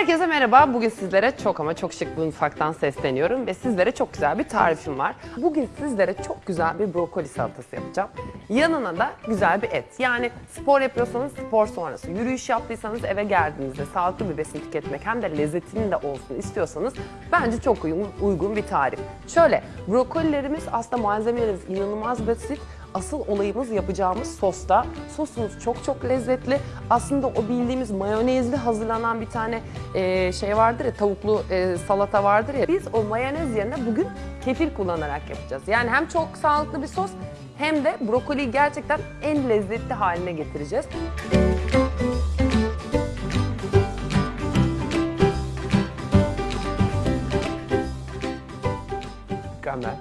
Herkese merhaba. Bugün sizlere çok ama çok şık bir mutfaktan sesleniyorum ve sizlere çok güzel bir tarifim var. Bugün sizlere çok güzel bir brokoli salatası yapacağım. Yanına da güzel bir et. Yani spor yapıyorsanız spor sonrası, yürüyüş yaptıysanız eve geldiğinizde sağlıklı bir besin tüketmek hem de lezzetinin de olsun istiyorsanız bence çok uygun, uygun bir tarif. Şöyle, brokolilerimiz aslında malzemelerimiz inanılmaz basit. Asıl olayımız yapacağımız sosta. Sosumuz çok çok lezzetli. Aslında o bildiğimiz mayonezli hazırlanan bir tane e, şey vardır ya, tavuklu e, salata vardır ya. Biz o mayonez yerine bugün kefir kullanarak yapacağız. Yani hem çok sağlıklı bir sos hem de brokoliyi gerçekten en lezzetli haline getireceğiz. Mükemmel.